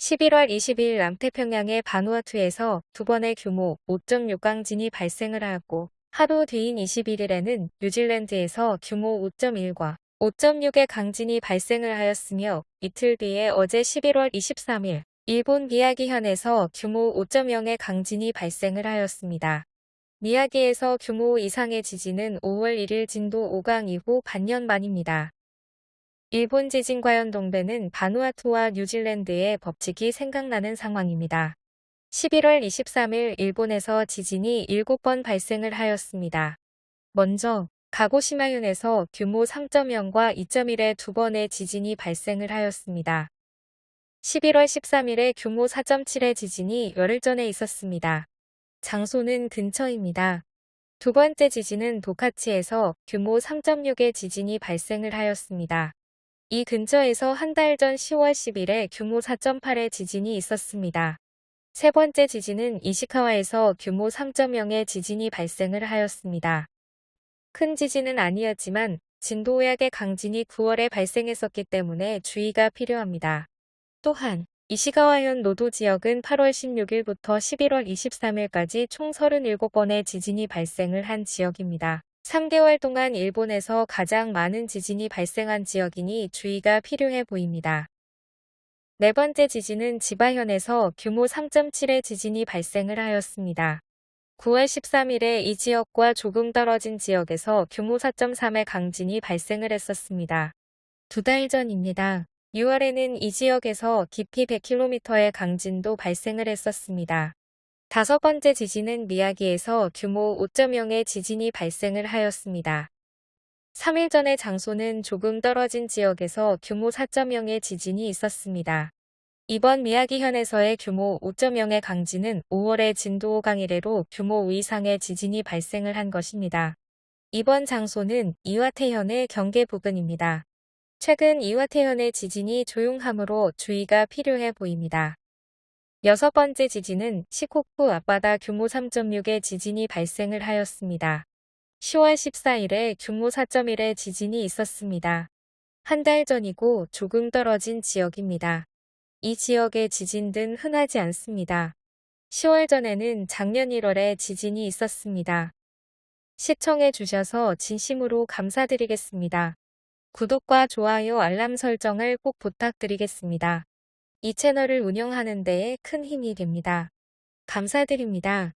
11월 20일 남태평양의 바누아투에서 두 번의 규모 5.6 강진이 발생을 하였고 하루 뒤인 21일에는 뉴질랜드에서 규모 5.1과 5.6의 강진이 발생을 하였으며 이틀 뒤에 어제 11월 23일 일본 미야기현에서 규모 5.0의 강진이 발생을 하였습니다. 미야기에서 규모 이상의 지진은 5월 1일 진도 5강 이후 반년 만입니다. 일본 지진과 연동되는 바누아투와 뉴질랜드의 법칙이 생각나는 상황입니다. 11월 23일 일본에서 지진이 7번 발생을 하였습니다. 먼저 가고시마현에서 규모 3.0과 2.1의 두 번의 지진이 발생을 하였습니다. 11월 13일에 규모 4.7의 지진이 열흘 전에 있었습니다. 장소는 근처입니다. 두 번째 지진은 도카치에서 규모 3.6의 지진이 발생을 하였습니다. 이 근처에서 한 달 전 10월 10일에 규모 4.8의 지진이 있었습니다. 세 번째 지진은 이시카와에서 규모 3.0의 지진이 발생을 하였습니다. 큰 지진은 아니었지만 진도 5약의 강진이 9월에 발생했었기 때문에 주의가 필요합니다. 또한 이시가와현 노도 지역은 8월 16일부터 11월 23일까지 총 37번의 지진이 발생을 한 지역입니다. 3개월 동안 일본에서 가장 많은 지진이 발생한 지역이니 주의가 필요해 보입니다. 네 번째 지진은 지바현에서 규모 3.7의 지진이 발생을 하였습니다. 9월 13일에 이 지역과 조금 떨어진 지역에서 규모 4.3의 강진이 발생을 했었습니다. 두 달 전입니다. 6월에는 이 지역에서 깊이 100km의 강진도 발생을 했었습니다. 다섯 번째 지진은 미야기에서 규모 5.0의 지진이 발생을 하였습니다. 3일 전의 장소는 조금 떨어진 지역에서 규모 4.0의 지진이 있었습니다. 이번 미야기현에서의 규모 5.0의 강진은 5월의 진도 5강 이래로 규모 5 이상의 지진이 발생을 한 것입니다. 이번 장소는 이와테현의 경계 부근입니다. 최근 이와테현의 지진이 조용함으로 주의가 필요해 보입니다. 여섯 번째 지진은 시코쿠 앞바다 규모 3.6의 지진이 발생을 하였습니다. 10월 14일에 규모 4.1의 지진이 있었습니다. 한 달 전이고 조금 떨어진 지역입니다. 이 지역의 지진은 흔하지 않습니다. 10월 전에는 작년 1월에 지진이 있었습니다. 시청해 주셔서 진심으로 감사드리겠습니다. 구독과 좋아요 알람 설정을 꼭 부탁드리겠습니다. 이 채널을 운영하는 데에 큰 힘이 됩니다. 감사드립니다.